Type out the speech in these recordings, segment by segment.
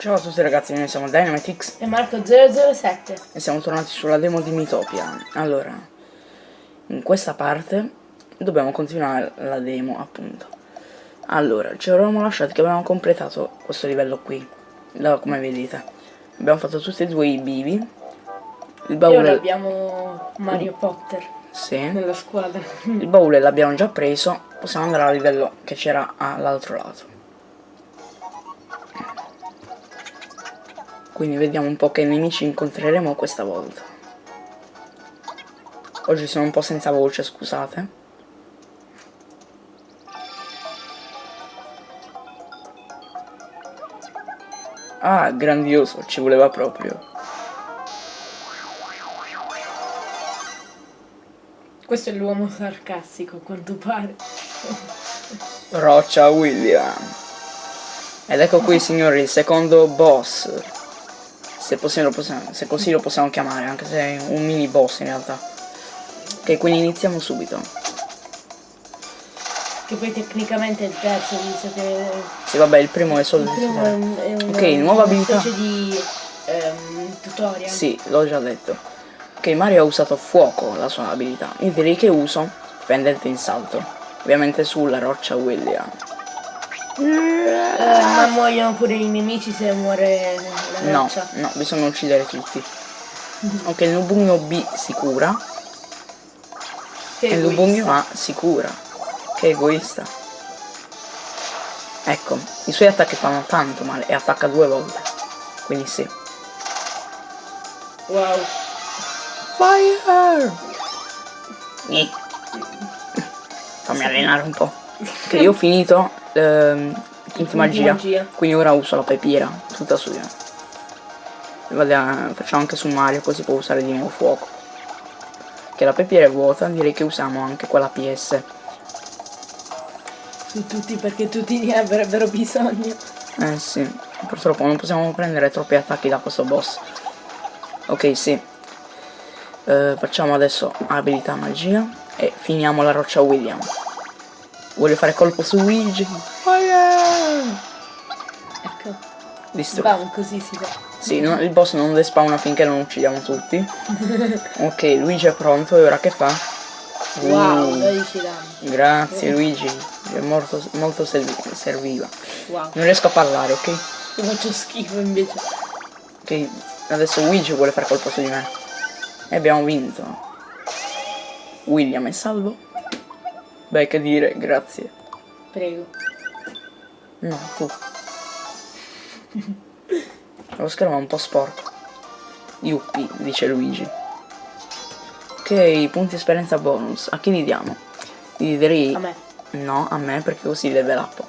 Ciao a tutti ragazzi, noi siamo Dynamitix e Marco007 e siamo tornati sulla demo di Mitopia. Allora, in questa parte dobbiamo continuare la demo appunto. Allora, ci eravamo lasciati che avevamo completato questo livello qui, da, come vedete. Abbiamo fatto tutti e due i bivi. Il baule... E ora abbiamo Mario Potter sì. nella squadra. Il baule l'abbiamo già preso, possiamo andare al livello che c'era all'altro lato. Quindi vediamo un po' che nemici incontreremo questa volta. Oggi sono un po' senza voce, scusate. Ah, grandioso, ci voleva proprio. Questo è l'uomo sarcastico, a quanto pare. Roccia William. Ed ecco qui, signori, il secondo boss se, possiamo, se così lo possiamo chiamare, anche se è un mini boss in realtà. Ok, quindi iniziamo subito. Che poi tecnicamente è il terzo, visto che... Sì, vabbè, il primo è solo... Il primo è, un, è una, ok, nuova abilità. Una specie di um, tutorial. Sì, l'ho già detto. Ok, Mario ha usato fuoco la sua abilità. Io direi che uso pendente in salto. Ovviamente sulla roccia William. Eh, ma muoiono pure i nemici se muore la No, no, bisogna uccidere tutti. Ok, il Lubugno B si cura. Che e il Lubugno A si cura. Che egoista. Ecco, i suoi attacchi fanno tanto male e attacca due volte. Quindi sì. Wow. Fire! Nì. Fammi allenare un po'. Che io ho finito ehm, punti magia. magia. Quindi ora uso la pepiera, tutta su di me. Vada, facciamo anche su Mario così può usare di nuovo fuoco. Che la pepiera è vuota, direi che usiamo anche quella PS. Su tutti perché tutti ne avrebbero bisogno. Eh sì, purtroppo non possiamo prendere troppi attacchi da questo boss. Ok, sì. Eh, facciamo adesso abilità magia e finiamo la roccia William. Voglio fare colpo su Luigi. Fire! Ecco. Visto? Bam, così si fa. Sì, no, il boss non despawna finché non uccidiamo tutti. ok, Luigi è pronto e ora che fa? Wow, uh, 12 danni. Grazie Luigi, è molto, molto serviva. Wow. Non riesco a parlare, ok? Ti faccio schifo invece. Ok, adesso Luigi vuole fare colpo su di me. E abbiamo vinto. William è salvo. Beh, che dire, grazie. Prego. No, tu. Lo schermo è un po' sporco. Yuppi, dice Luigi. Ok, punti esperienza bonus. A chi li diamo? Li direi... A me. No, a me perché così level up.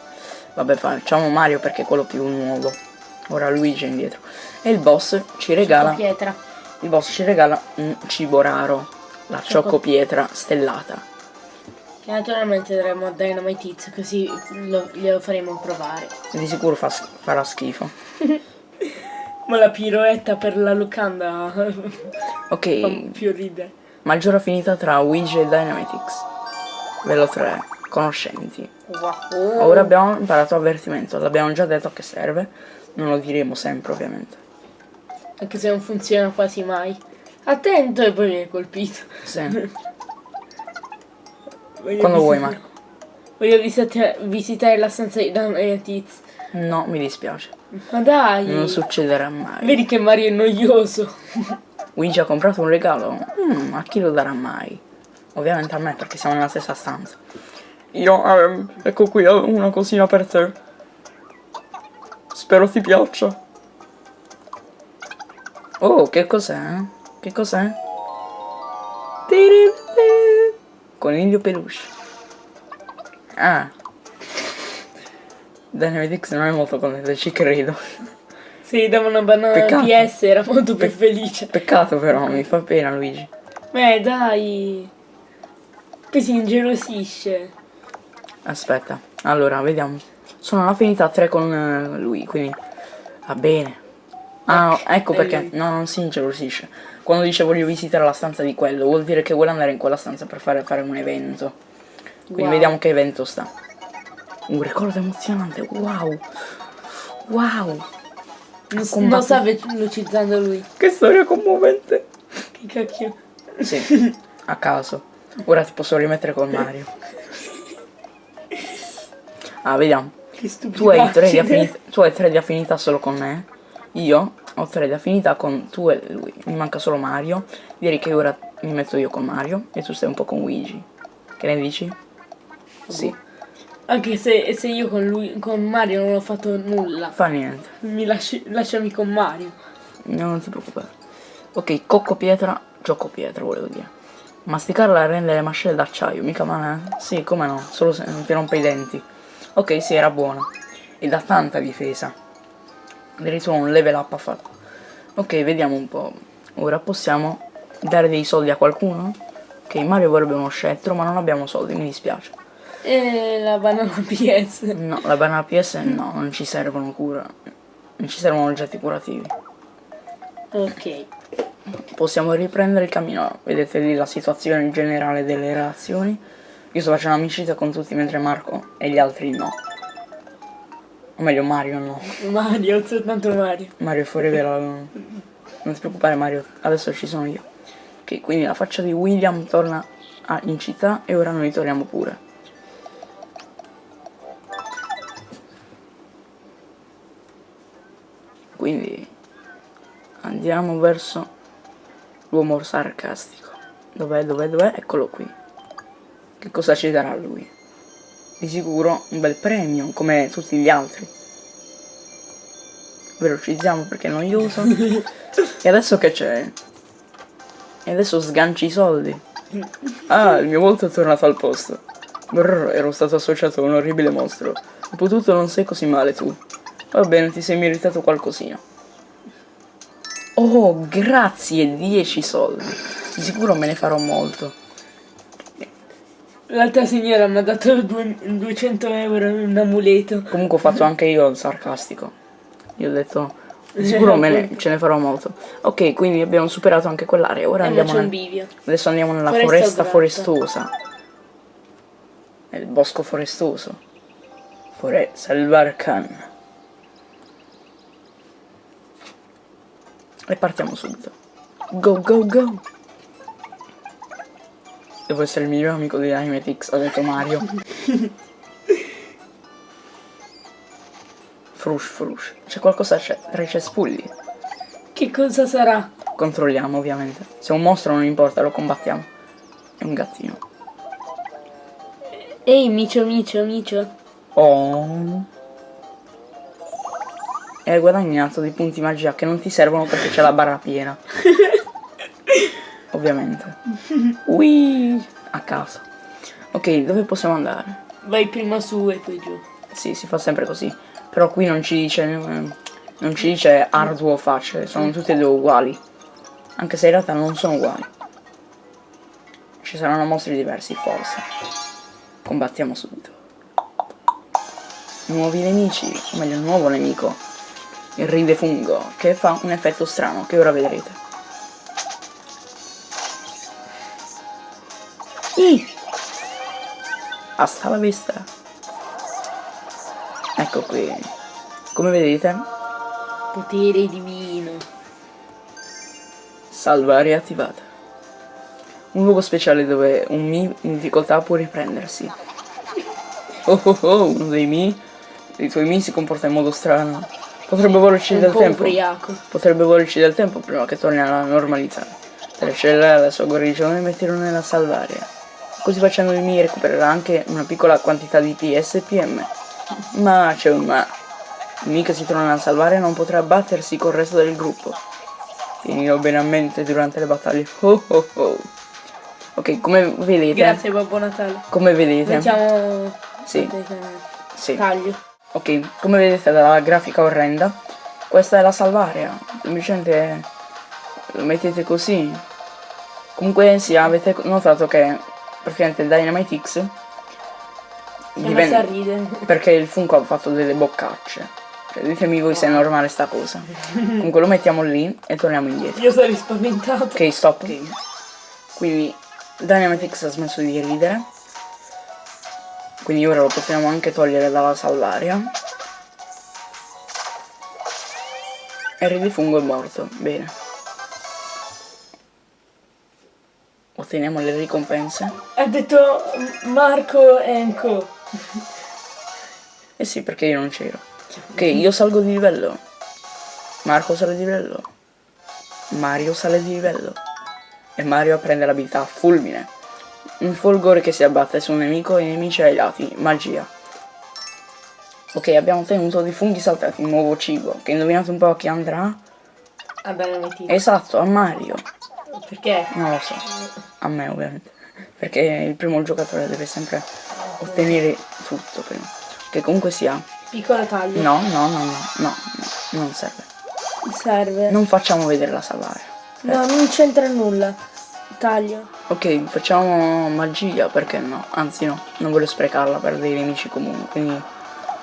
Vabbè, facciamo Mario perché è quello più nuovo. Ora Luigi è indietro. E il boss ci regala... Pietra. Il boss ci regala un cibo raro. La ciocco pietra stellata. Che naturalmente daremo a Dynamite Hits così lo, glielo faremo provare. Di sicuro fa, farà schifo. Ma la piroetta per la locanda Ok. fa più ridere. Maggiore affinità tra Ouija e Dynamitix. Velo 3. Conoscenti. Wow. Ora abbiamo imparato avvertimento. L'abbiamo già detto che serve. Non lo diremo sempre ovviamente. Anche se non funziona quasi mai. Attento e poi viene colpito. Sì. Voglio Quando vuoi Marco. Voglio visita visitare la stanza di Dan e Tiz. No, mi dispiace. Ma dai! Non succederà mai. Vedi che Mario è noioso. Luigi ha comprato un regalo? Mm, a chi lo darà mai? Ovviamente a me perché siamo nella stessa stanza. Io, um, ecco qui, ho una cosina per te. Spero ti piaccia. Oh, che cos'è? Che cos'è? Coniglio peluche. Ah. Dynamite X non è molto contento, ci credo. Sì, dava una banana Peccato. PS, era molto più felice. Peccato però, mi fa pena Luigi. Beh, dai. Poi si ingelosisce. Aspetta, allora, vediamo. Sono all'affinità 3 con uh, lui, quindi va bene. Ah, ecco, ecco perché. No, non si ingelosisce. Quando dice voglio visitare la stanza di quello, vuol dire che vuole andare in quella stanza per fare, fare un evento. Quindi wow. vediamo che evento sta. Un ricordo emozionante, wow! Wow! Non, non sta velocizzando lui. Che storia commovente. Che cacchio. Sì, a caso. Ora ti posso rimettere con Mario. Ah, vediamo. Che stupido. Tu hai tre di affinità solo con me. Io ho tre di affinità con tu e lui. Mi manca solo Mario. Direi che ora mi metto io con Mario e tu stai un po' con Luigi. Che ne dici? Sì. Anche se, se io con lui, con Mario non ho fatto nulla. Fa niente. Mi lasci, lasciami con Mario. No, non ti preoccupare. Ok, cocco pietra, gioco pietra volevo dire. Masticarla rende le mascelle d'acciaio, mica male, eh? Sì, come no, solo se non ti rompe i denti. Ok, sì, era buona. E dà tanta difesa. Addirittura un level up ha fatto. Ok, vediamo un po'. Ora possiamo dare dei soldi a qualcuno? Ok, Mario vorrebbe uno scettro, ma non abbiamo soldi, mi dispiace. E la banana PS. No, la banana PS no, non ci servono cura. Non ci servono oggetti curativi. Ok. Possiamo riprendere il cammino. Vedete lì la situazione generale delle relazioni. Io sto facendo amicizia con tutti mentre Marco e gli altri no. O meglio Mario no. Mario, soltanto Mario. Mario fuori vero. Non ti preoccupare Mario, adesso ci sono io. Ok, quindi la faccia di William torna in città e ora noi torniamo pure. Quindi andiamo verso l'uomo sarcastico. Dov'è, dov'è, dov'è? Eccolo qui. Che cosa ci darà lui? Di sicuro un bel premio, come tutti gli altri. Velocizziamo perché è noioso. e adesso che c'è? E adesso sganci i soldi. Ah, il mio volto è tornato al posto. Brrr, ero stato associato a un orribile mostro. Dopotutto non sei così male tu. Va bene, ti sei meritato qualcosina. Oh, grazie, 10 soldi. Di sicuro me ne farò molto. L'altra signora mi ha dato due, 200 euro in un amuleto. Comunque ho fatto anche io il sarcastico. Io ho detto, sicuro me ne, ce ne farò molto. Ok, quindi abbiamo superato anche quell'area. Ora Eh, andiamo nel- bivio. adesso andiamo nella Foresta foresta forestosa. Nel bosco forestoso. Fore Salvar Khan. E partiamo subito. Go go go! Devo essere il miglior amico di Animatix, ha detto Mario. Frush frush. C'è qualcosa c'è tra i cespugli. Che cosa sarà? Controlliamo ovviamente. Se è un mostro non importa, lo combattiamo. È un gattino. Ehi, micio, micio, micio. Oh. E hai guadagnato dei punti magia che non ti servono perché c'è la barra piena. Ovviamente. Ui, a caso. Ok, dove possiamo andare? Vai prima su e poi giù. Sì, si fa sempre così. Però qui non ci dice. Non ci dice arduo o facile, sono tutte e due uguali. Anche se in realtà non sono uguali. Ci saranno mostri diversi, forse. Combattiamo subito. Nuovi nemici, o meglio, un nuovo nemico. Il ride fungo, che fa un effetto strano, che ora vedrete. Ih! Hasta la vista. Ecco qui. Come vedete, Potere divino. salvare attivata. Un luogo speciale dove un Mi in difficoltà può riprendersi. Oh oh oh, uno dei Mi, dei tuoi Mi si comporta in modo strano. Potrebbe volerci del po' tempo. ubriaco. Potrebbe volerci del tempo prima che torni alla normalità. Accelerare la sua guarigione metterlo nella salvaria. Così facendo il Mi recupererà anche una piccola quantità di PS e PM. Ma c'è un ma. Il Mi che si trova nella salvaria non potrà battersi col resto del gruppo. Tienilo bene a mente durante le battaglie. Oh oh oh. Ok, come vedete. Grazie Babbo Natale. Come vedete. Mettiamo... Sì. Aspetta, Sì. Taglio. Ok, come vedete dalla grafica orrenda, questa è la salvaria. Semplicemente lo mettete così. Comunque sì, avete notato che praticamente il Dynamite X diventa ridere. perché il Funko ha fatto delle boccacce. Cioè, ditemi voi se è normale sta cosa. Comunque lo mettiamo lì e torniamo indietro. Io sarei spaventato. Ok, stop. Quindi Dynamite X ha smesso di ridere. Quindi ora lo possiamo anche togliere dalla salvaria. il re di fungo è morto. Bene. Otteniamo le ricompense. Ha detto Marco Enco. Eh sì, perché io non c'ero. Ok, io salgo di livello. Marco sale di livello. Mario sale di livello. E Mario prende l'abilità fulmine. Un folgore che si abbatte su un nemico e i nemici ai lati. Magia. Ok, abbiamo ottenuto dei funghi saltati, nuovo cibo. Che indovinate un po' a chi andrà? A Dynamite. Esatto, a Mario. Perché? Non lo so. A me ovviamente. Perché il primo giocatore deve sempre ottenere tutto prima. Che comunque sia. Piccolo taglio. No, no, no, no, no, no, non serve. Serve. Non facciamo vedere la salvaria. No, non c'entra nulla. Taglio. Ok, facciamo magia, perché no? Anzi no, non voglio sprecarla per dei nemici comuni, quindi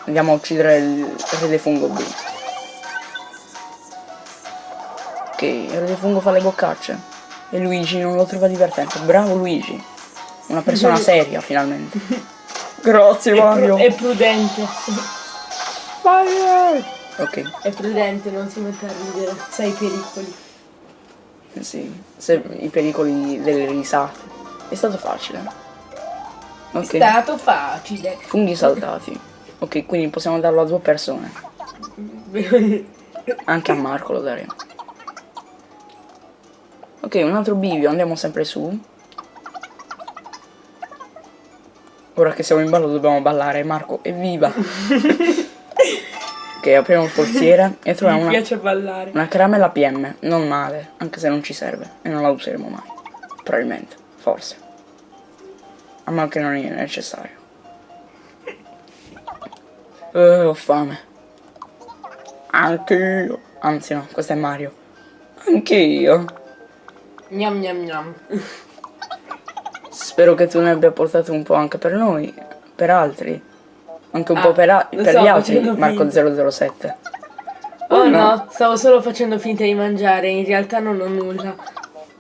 andiamo a uccidere il re dei fungo B. Ok, il re dei fungo fa le boccacce. E Luigi non lo trova divertente. Bravo Luigi. Una persona seria finalmente. Grazie È, Mario. è prudente. Fire! Ok, È prudente, non si mette a ridere. Sai i pericoli. sì. Se, I pericoli delle risate. È stato facile. È Ok. stato facile. Funghi saltati. Ok, quindi possiamo darlo a due persone. Anche a Marco lo daremo. Ok, un altro bivio, andiamo sempre su. Ora che siamo in ballo dobbiamo ballare, Marco, evviva! ok, apriamo il forziere e troviamo Mi una, una caramella PM, non male, anche se non ci serve e non la useremo mai. Probabilmente, forse. A meno che non è necessario. Eh, ho fame. Anch'io. Anzi no, questo è Mario. Anch'io. Gnam gnam gnam. Spero che tu ne abbia portato un po' anche per noi, per altri. Anche un Ah, po' per, per gli altri, facendo Marco 007. Oh no. no, stavo solo facendo finta di mangiare, in realtà non ho nulla.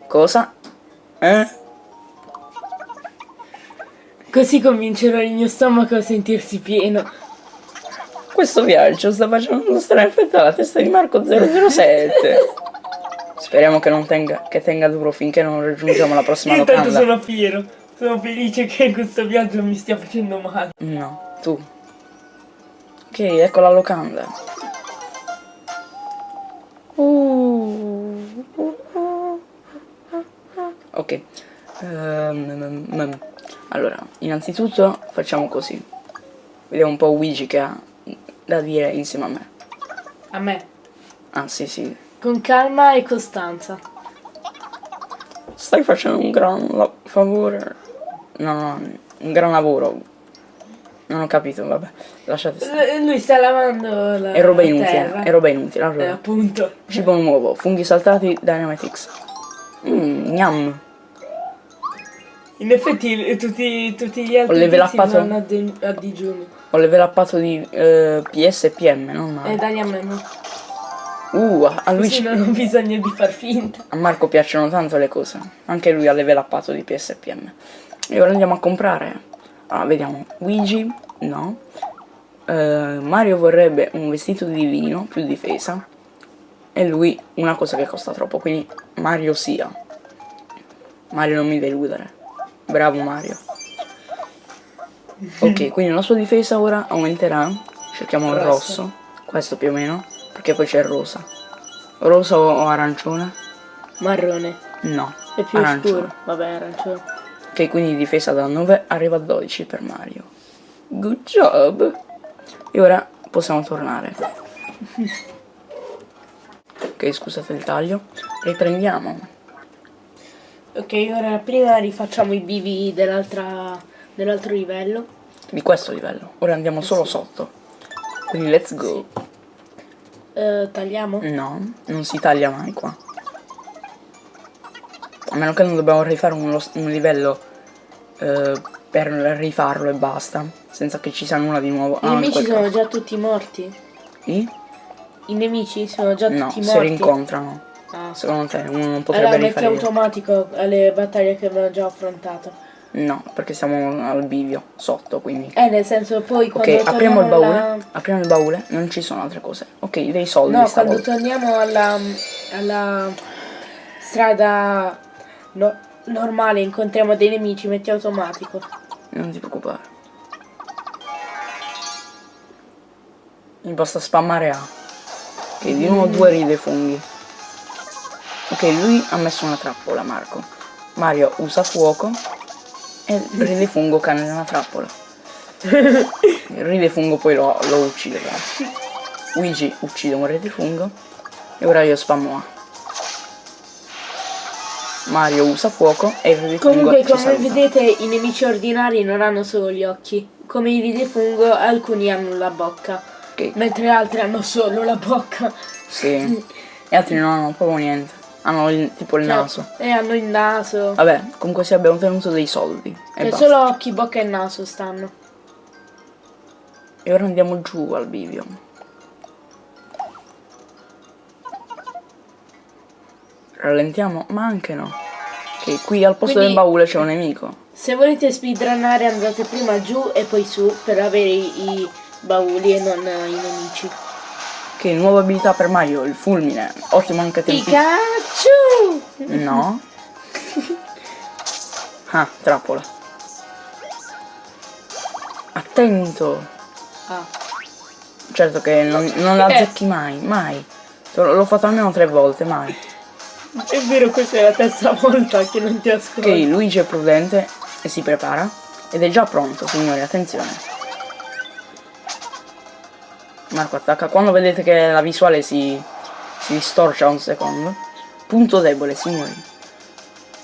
Cosa? Eh? Così convincerò il mio stomaco a sentirsi pieno. Questo viaggio sta facendo stare affetta alla testa di Marco 007. Speriamo che non tenga, che tenga duro finché non raggiungiamo la prossima Io intanto locanda. sono fiero. Sono felice che questo viaggio mi stia facendo male. No, tu. Ok, ecco la locanda. Ok. Ehm, mm, mm. allora, innanzitutto facciamo così. Vediamo un po' Luigi che ha da dire insieme a me. A me. Ah, sì, sì. Con calma e costanza. Stai facendo un gran favore. No, no, un gran lavoro. Non ho capito, vabbè. Lasciate stare. L- lui sta lavando la È roba inutile, è roba inutile. Eh, Allora. appunto. Cibo nuovo, funghi saltati, Dynamite Mmm, gnam. In effetti eh, tutti, tutti gli altri Ho level tizi upato. vanno a, de- a digiuno. Ho level uppato di eh, PS e PM, non E male. a me no. Uh, a Così Luigi, non ho bisogno di far finta. a Marco piacciono tanto le cose. Anche lui ha level uppato di PS e ora andiamo a comprare. Ah, vediamo. Luigi, no. Eh, Mario vorrebbe un vestito divino, più difesa. E lui una cosa che costa troppo, quindi Mario sia. Mario non mi deludere. Bravo Mario. Ok, quindi la sua difesa ora aumenterà. Cerchiamo il Rosso. rosso. Questo più o meno. Perché poi c'è il rosa. Rosa o arancione? Marrone. No. È più arancione. scuro. Vabbè, arancione. Ok, quindi difesa da 9 arriva a 12 per Mario. Good job. E ora possiamo tornare. Ok, scusate il taglio. Riprendiamo. Ok, ora prima rifacciamo i bivi dell'altra dell'altro livello. Di questo livello. Ora andiamo solo sotto. Quindi let's go. Eh, tagliamo? No, non si taglia mai qua. A meno che non dobbiamo rifare uno- un livello eh, per rifarlo e basta. Senza che ci sia nulla di nuovo. I Ah, nemici sono caso. già tutti morti. I? I nemici sono già No, tutti si morti. rincontrano. Ah. Secondo te uno non potrebbe Allora metti rifarire. automatico alle battaglie che abbiamo già affrontato. No, perché siamo al bivio, sotto, quindi. Eh, nel senso, poi quando Ok, apriamo il baule. alla- Apriamo il baule, non ci sono altre cose. Ok, dei soldi No, quando torniamo alla, alla strada no- normale, incontriamo dei nemici, metti automatico. Non ti preoccupare. Mi basta spammare A. Ok, di nuovo due ride funghi. Ok, lui ha messo una trappola, Marco. Mario usa fuoco e il ride fungo cade nella trappola. Il ride fungo poi lo, lo uccide. però. Luigi uccide un ride fungo e ora io spammo A. Mario usa fuoco e il ride fungo Comunque, come saluta. vedete, i nemici ordinari non hanno solo gli occhi. Come i ridefungo, alcuni hanno la bocca, Ok, mentre altri hanno solo la bocca. Sì. Gli altri non hanno proprio niente. Hanno il- tipo il Cioè, naso. E hanno il naso. Vabbè, comunque sì abbiamo tenuto dei soldi. E Cioè, solo occhi, bocca e naso stanno. E ora andiamo giù al bivio. Rallentiamo? Ma anche no. Ok, qui al posto Quindi- del baule c'è un nemico. Se volete speedrunnare andate prima giù e poi su per avere i, bauli e non eh, i nemici. Ok, nuova abilità per Mario, il fulmine. Ottimo anche tempi. Pikachu! No. Ah, trappola. Attento. Ah. Certo che non, non la azzecchi mai, mai. L'ho l'ho fatto almeno tre volte, mai. È vero, questa è la terza volta che non ti ascolto. Ok, Luigi è prudente e si prepara. Ed è già pronto, signori, attenzione. Marco attacca. Quando vedete che la visuale si, si distorce un secondo. Punto debole, signori.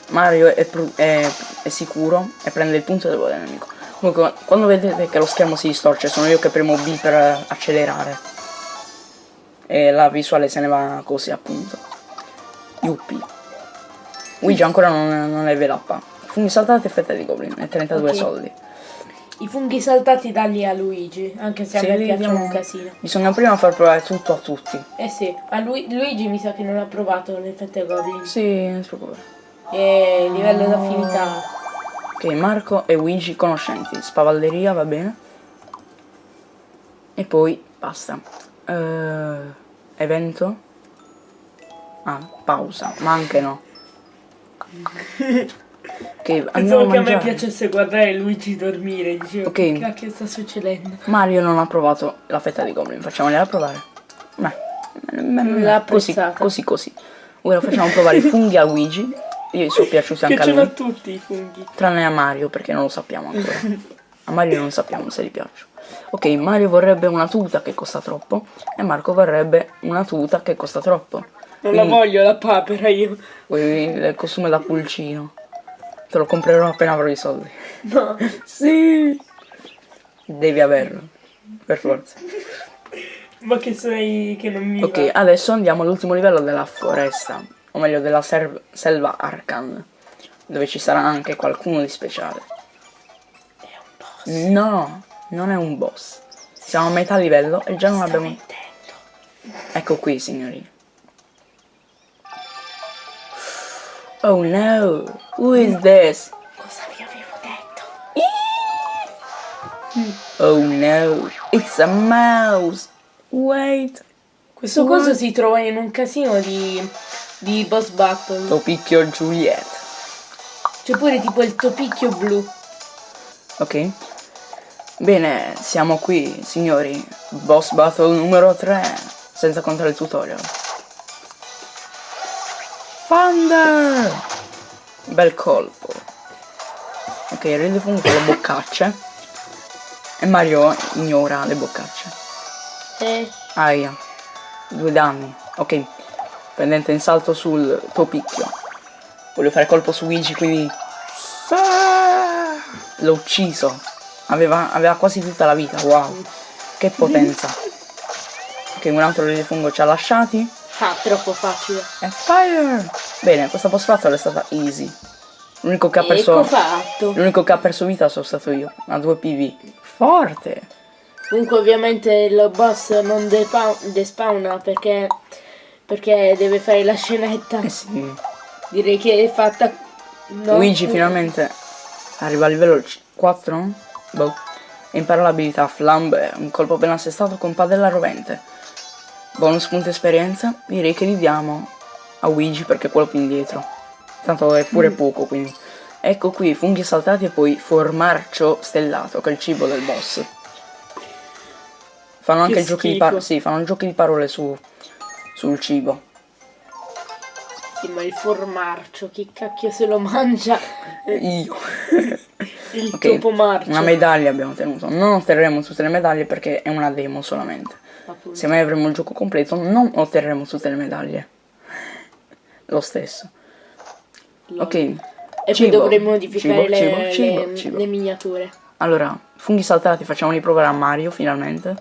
Mario è, è- è sicuro e prende il punto debole del nemico. Comunque, quando vedete che lo schermo si distorce, sono io che premo B per accelerare. E la visuale se ne va così, appunto. Yuppie. Luigi ancora non, non è velappa. Funghi saltati e fette di goblin e 32 Ok. soldi. I funghi saltati dagli a Luigi, anche se Sì, a me li piacciono diamo- un casino. Bisogna prima far provare tutto a tutti. Eh sì, a Lu- Luigi mi sa che non ha provato l'effetto Goblin. Sì, non si preoccupare. E livello d'affinità. Ok, Marco e Luigi conoscenti. Spavalderia, va bene. E poi basta. Eh, evento. Ah, pausa. Ma anche no. Ok, Pensavo che a me piacesse guardare Luigi dormire, dicevo Ok. che cacchio sta succedendo? Mario non ha provato la fetta di goblin. Facciamogliela provare. Beh, m- m- L'ha così, così, così. Ora facciamo provare i funghi a Luigi. Io sono piaciuti anche a lui. tutti i funghi. Tranne a Mario perché non lo sappiamo ancora. A Mario non sappiamo se gli piace. Ok, Mario vorrebbe una tuta che costa troppo e Marco vorrebbe una tuta che costa troppo. Non la Quindi voglio la papera io. il costume da pulcino. Te lo comprerò appena avrò i soldi. No. Sì! Devi averlo. Per forza. Ma che sei che non mi Ok, va. adesso andiamo all'ultimo livello della foresta. O meglio della selva Arkan. Dove ci sarà anche qualcuno di speciale. No, non è un boss. Siamo a metà livello e già non abbiamo... Ecco qui, signori. Oh no, who is this? Cosa vi avevo detto? Oh no, it's a mouse. Wait. Questo What? coso si trova in un casino di, di boss battle. Topicchio Juliet. C'è pure tipo il topicchio blu. Ok. Bene, siamo qui, signori. Boss battle numero 3. Senza contare il tutorial. Thunder! Bel colpo. Ok, fungo con le boccacce. E Mario ignora le boccacce. Eh, Aia. Due danni. Ok. Pendente in salto sul tuo picchio. Voglio fare colpo su Luigi, quindi... L'ho ucciso. Aveva, aveva quasi tutta la vita, wow. Che potenza. Ok, un altro rifungo ci ha lasciati. ah, troppo facile. E fire! Bene, questa post battle è stata easy. L'unico che ha Ecco perso... fatto. L'unico che ha perso vita sono stato io. A 2 PV. Forte! Comunque ovviamente il boss non despawna perché, perché deve fare la scenetta. Eh sì. Direi che è fatta... no, Luigi finalmente Arriva a livello 4? Boh. E impara l'abilità Flambe, un colpo ben assestato con padella rovente. Bonus punto esperienza, direi che li diamo a Luigi perché è quello più indietro. Tanto è pure mm. poco, quindi. Ecco qui, funghi saltati e poi formarcio stellato, che è il cibo del boss. Fanno anche giochi di parole. Sì, fanno giochi di parole su, sul cibo. Sì, ma il formarcio, chi cacchio se lo mangia? Io. il okay, topo marcio. Una medaglia abbiamo ottenuto. Non otterremo tutte le medaglie perché è una demo solamente. Appunto. Se mai avremo il gioco completo non otterremo tutte le medaglie. Lo stesso. Ok. E cibo, poi dovremo modificare cibo, le, cibo, le, le, miniature. Allora, funghi saltati, facciamoli provare a Mario finalmente.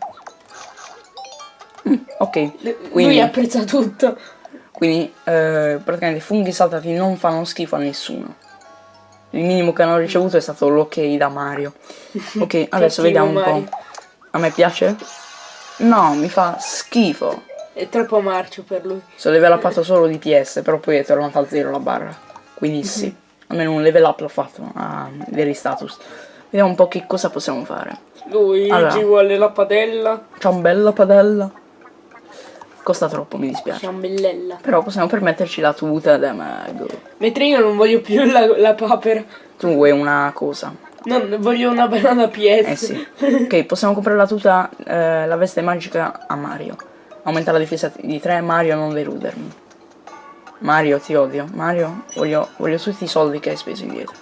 Mm, ok. Quindi, Lui apprezza tutto. Quindi eh, praticamente i funghi saltati non fanno schifo a nessuno. Il minimo che hanno ricevuto è stato l'ok da Mario. Ok, adesso vediamo un po'. A me piace? No, mi fa schifo. È troppo marcio per lui. Sono level upato solo di PS, però poi è tornata a zero la barra. Quindi mhm. sì, almeno un level up l'ho fatto a veri status. Vediamo un po' che cosa possiamo fare. Luigi allora, vuole la padella. Ciambella padella. Costa troppo, mi dispiace. Ciambellella. Però possiamo permetterci la tuta da mago. Mentre io non voglio più la, la papera. Tu vuoi una cosa. Non voglio una banana PS. Eh sì. ok, possiamo comprare la tuta, eh, la veste magica a Mario. Aumenta la difesa di 3, Mario non deludermi. Mario ti odio. Mario, voglio, voglio tutti i soldi che hai speso indietro.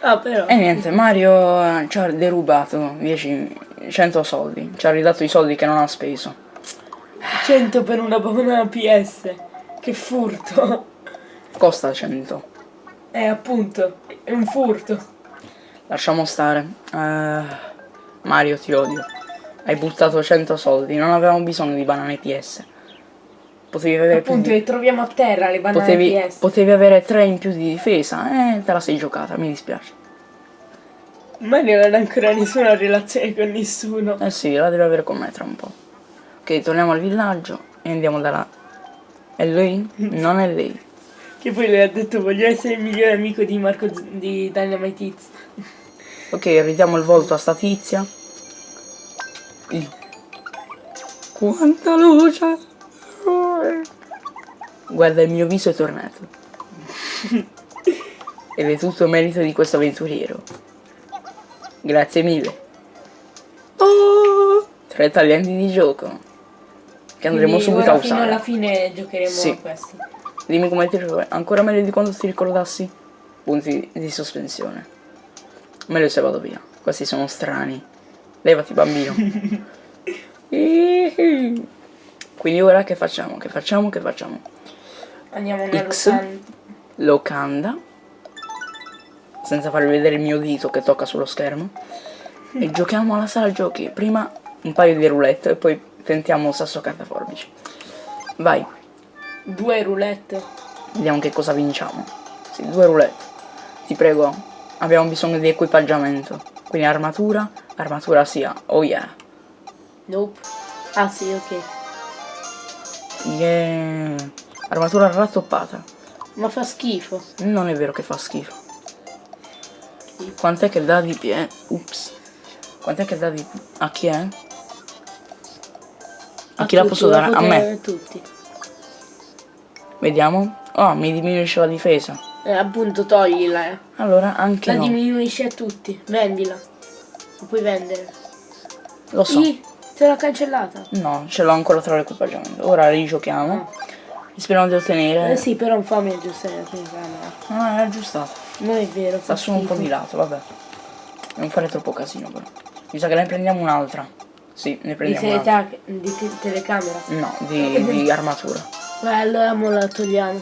Ah però. E niente, Mario eh, ci ha derubato 10, 100 soldi. Ci ha ridato i soldi che non ha speso. 100 per una banana PS. Che furto. Costa 100. Eh appunto, è un furto. Lasciamo stare. Uh, Mario ti odio. Hai buttato 100 soldi, non avevamo bisogno di banane PS. Potevi avere Appunto, le troviamo a terra le banane potevi, PS. Potevi avere 3 in più di difesa, eh, te la sei giocata, mi dispiace. Mario non ha ancora nessuna relazione con nessuno. Eh sì, la deve avere con me tra un po'. Ok, torniamo al villaggio e andiamo da là. È lui? Non è lei. Che poi le ha detto voglio essere il migliore amico di Marco di Dynamite Hits. Ok, ridiamo il volto a sta tizia. Quanta luce! Guarda il mio viso è tornato. Ed è tutto merito di questo avventuriero. Grazie mille. Oh, tre taglienti di gioco. Che andremo Quindi subito a usare. Fino alla fine giocheremo sì. a questi. Dimmi come ti ricordi. Ancora meglio di quando ti ricordassi? Punti di sospensione. Meglio se vado via. Questi sono strani. Levati bambino. Quindi ora che facciamo? Che facciamo? Che facciamo? Andiamo nella X, locanda. locanda. Senza farvi vedere il mio dito che tocca sullo schermo. e giochiamo alla sala giochi. Prima un paio di roulette e poi tentiamo sasso carta forbici. Vai. Due roulette. Vediamo che cosa vinciamo. Sì, due roulette. Ti prego, abbiamo bisogno di equipaggiamento. Quindi armatura, armatura sia. Oh yeah. Nope. Ah sì, ok. Yeah. Armatura rattoppata. Ma fa schifo. Non è vero che fa schifo. Quant'è che dà di pie? Ups. Quant'è che dà di... A chi è? A, a chi la posso dare? A me. Tutti. Vediamo. Oh, mi diminuisce la difesa. Eh, appunto, toglila. Eh. Allora, anche La no. diminuisce a tutti. Vendila. Lo puoi vendere. Lo so. I, te l'ho cancellata. No, ce l'ho ancora tra l'equipaggiamento. Ora rigiochiamo. Ah. Speriamo di ottenere. Eh sì, però non fammi aggiustare la telecamera. No, è aggiustato. Non è vero. Sta solo un po' di lato, vabbè. Non fare troppo casino però. Mi sa che ne prendiamo un'altra. Sì, ne prendiamo un'altra. Di, te telecamera? No, di, di armatura. Beh, allora mo la togliamo.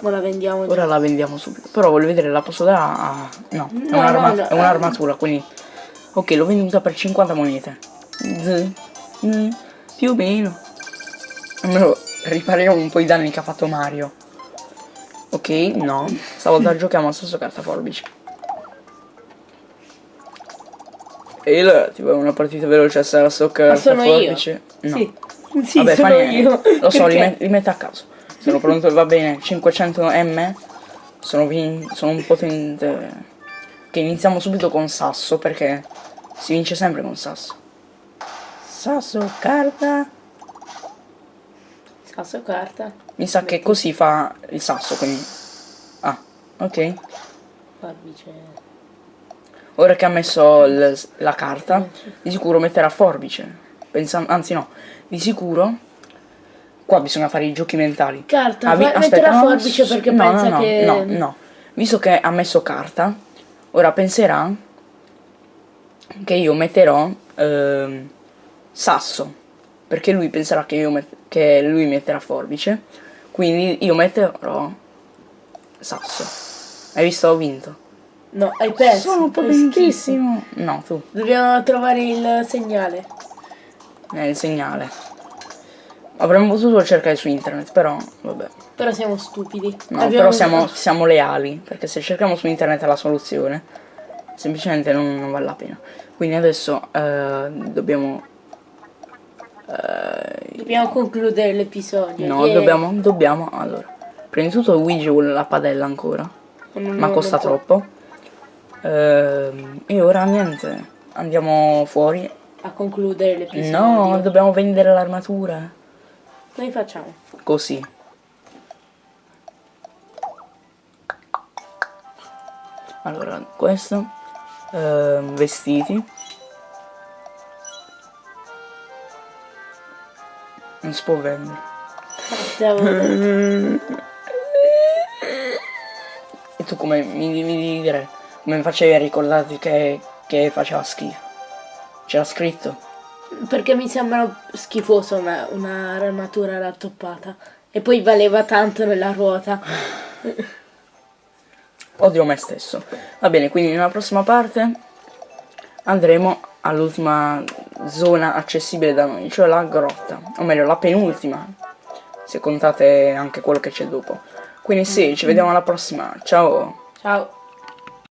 Ora la vendiamo. Ora la vendiamo subito. Però voglio vedere, la posso dare a... No, no è un'armatura, no, no, un quindi... Ok, l'ho venduta per 50 monete. Z, z, più o meno. Almeno ripariamo un po' i danni che ha fatto Mario. Ok, no. Stavolta giochiamo al stesso carta forbice. E allora ti vuoi una partita veloce a stesso carta forbice? Io. No. Sì. Sì, Vabbè, sono io. Lo so, li, li metto a caso. Sono pronto, va bene. 500 M. Sono, sono un potente che iniziamo subito con sasso perché si vince sempre con sasso. Sasso, carta. Sasso carta. Mi sa che così fa il sasso, quindi... Ah, ok. Forbice. Ora che ha messo la carta, di sicuro metterà forbice. Pensa- anzi no, di sicuro... Qua bisogna fare i giochi mentali. Carta, Ah, fa- metterà no, forbice perché no, pensa no, no, che... No, no. Visto che ha messo carta, ora penserà che io metterò ehm, sasso. Perché lui penserà che, io che lui metterà forbice. Quindi io metterò sasso. Hai visto? Ho vinto. No, hai perso. Sono potentissimo. No, tu. Dobbiamo trovare il segnale. È il segnale. Avremmo potuto cercare su internet, però vabbè. Però siamo stupidi. No, Abbiamo- però siamo, siamo leali, perché se cerchiamo su internet la soluzione, semplicemente non, non vale la pena. Quindi adesso eh, dobbiamo... eh, Dobbiamo concludere l'episodio. no, Yeah. dobbiamo, dobbiamo, allora. Prima di tutto Luigi vuole la padella ancora, Non- ma non- costa troppo. Ehm, e ora niente, andiamo fuori. A concludere l'episodio. No, dobbiamo vendere l'armatura. Noi facciamo. Così. Allora, questo. ehm, vestiti. Non si può vendere. E tu come mi devi dire? Come facevi a ricordarti che, che faceva schifo? C'era scritto? Perché mi sembra schifosa una, una armatura rattoppata. E poi valeva tanto nella ruota. Odio me stesso. Va bene, quindi nella prossima parte andremo all'ultima zona accessibile da noi, cioè la grotta. O meglio, la penultima. Se contate anche quello che c'è dopo. Quindi sì, ci vediamo alla prossima. Ciao! Ciao.